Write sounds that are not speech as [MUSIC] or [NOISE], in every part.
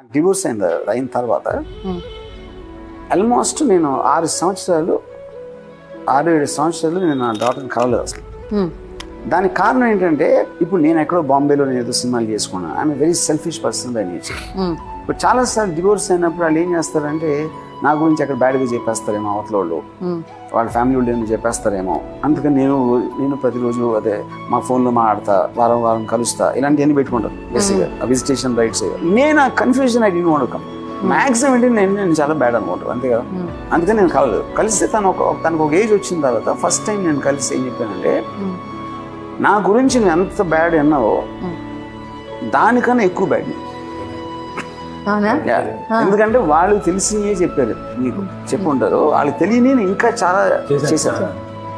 నాకు డివోర్స్ అయిన అయిన తర్వాత. ఆల్మోస్ట్ నేను ఆరు సంవత్సరాలు ఆరు ఏడు సంవత్సరాలు నేను నా డాటర్ని కలవలేదు అసలు. దానికి కారణం ఏంటంటే ఇప్పుడు నేను ఎక్కడో బాంబేలో నేను ఏదో సినిమాలు చేసుకున్నాను I'm very selfish person by nature. ఇప్పుడు చాలాసార్లు డివోర్స్ అయినప్పుడు వాళ్ళు ఏం చేస్తారంటే నా గురించి అక్కడ బ్యాడ్గా చెప్పేస్తారేమో అవతల వాళ్ళు. వాళ్ళ ఫ్యామిలీ వాళ్ళు చెప్పేస్తారేమో. అందుకని నేను నేను ప్రతిరోజు అదే మా ఫోన్లో మాట్లాడతా వారం వారం కలుస్తా ఇలాంటివన్నీ పెట్టుకుంటాను బేసిక్గా విజిటేషన్ రైట్స్ నేను ఆ కన్ఫ్యూజన్ ఐ డీన్ వాడకం మ్యాక్సిమం ఏంటి నేను నేను చాలా బ్యాడ్ అనుకుంటాను అంతే కదా. అందుకని నేను కలలేదు కలిస్తే తను ఒక తనకు ఒక ఏజ్ వచ్చిన తర్వాత ఫస్ట్ టైం నేను కలిసి ఏం చెప్పానంటే. నా గురించి నువ్వు ఎంత బ్యాడ్ అన్నావో. దానికన్నా ఎక్కువ బ్యాడ్ అవునా ఎందుకంటే వాళ్ళు తెలిసినవే చెప్పారు. మీకు చెప్పుంటారు. వాళ్ళకి తెలియని ఇంకా చాలా చేశాను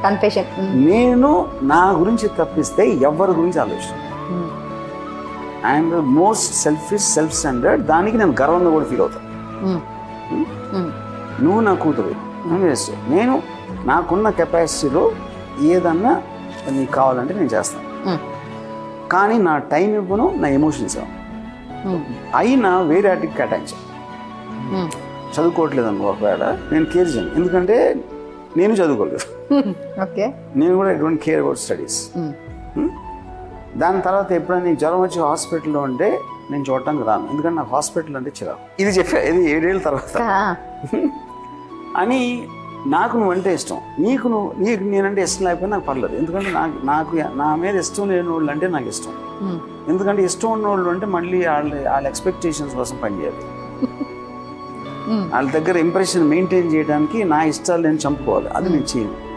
కన్ఫెషన్ నేను నా గురించి తప్పిస్తే ఎవరి గురించి ఆలోచన I'm the most selfish self standard దానికి నేను గర్వంగా కూడా ఫీల్ అవుతాను. నువ్వు నా కూతురు. నువ్వు చేస్తావు? నేను నాకున్న కెపాసిటీలో ఏదన్నా నీకు కావాలంటే నేను చేస్తాను. కానీ నా టైం ఇవ్వను నా ఎమోషన్స్ ఇవ్వను. అయినా వేరే వాటికి కేటాయించాను చదువుకోవట్లేదు అనుకో ఒకవేళ నేను కేర్ చేయను. ఎందుకంటే నేను చదువుకోలేదు. ఓకే. నేను కూడా I don't care about studies దాని తర్వాత ఎప్పుడైనా నీకు జ్వరం వచ్చి హాస్పిటల్లో ఉంటే నేను చూడటానికి రాను. ఎందుకంటే నాకు హాస్పిటల్ అంటే చిరాకు. ఇది చెప్పా ఇది ఏడేళ్ళ తర్వాత. అని నాకు నువ్వంటే ఇష్టం. నీకు నువ్వు నీకు నేనంటే ఇష్టం లేకపోయినా నాకు పర్లేదు. ఎందుకంటే నాకు నాకు నా మీద ఇష్టం లేని వాళ్ళు అంటే నాకు ఇష్టం. ఎందుకంటే ఇష్టం ఉన్న వాళ్ళు అంటే మళ్ళీ వాళ్ళ వాళ్ళ ఎక్స్పెక్టేషన్స్ కోసం పనిచేయాలి వాళ్ళ దగ్గర ఇంప్రెషన్ మెయింటైన్ చేయడానికి నా ఇష్టాలు నేను చంపుకోవాలి. అది నేను చేయను.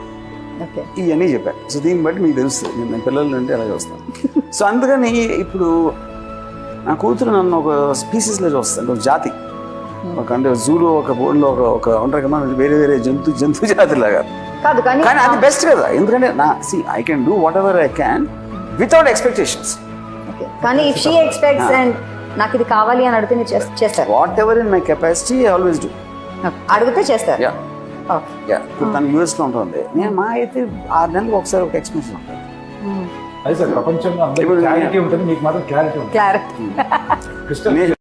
ఇవన్నీ చెప్పాను. సో దీన్ని బట్టి మీకు తెలుస్తుంది. నేను పిల్లల నుండి అలాగే వస్తాను. [LAUGHS] సో అందుకని ఇప్పుడు నా కూతురు నన్ను ఒక స్పీసీస్లో చూస్తాను ఒక జాతి. అంటే జూలో ఒక బోర్డులో ఒక ఒక ఉంటారు కదా వేరే వేరే జంతు జంతు జాతి లాగా కాదు కానీ కానీ అది బెస్ట్ కదా. ఎందుకంటే నా C I can do whatever I can without expectations. కానీ ఇఫ్ షీ ఎక్స్పెక్ట్స్ అండ్ నాకు ఇది కావాలి అని అడిగితే మీరు చేస్తారు. Whatever in my capacity always do. అడిగితే చేస్తారు. యా యా ఇప్పుడు తను యూఎస్లో ఉంటుంది. నేను మా అయితే ఆరు నెలలకు ఒకసారి ఒక ఎక్స్పెన్షన్ ఉంటుంది. అది సార్ ప్రపంచంలో అందరికీ క్లారిటీ ఉంటుంది మీకు మాత్రం క్లారిటీ ఉంటుంది. క్లారిటీ [LAUGHS]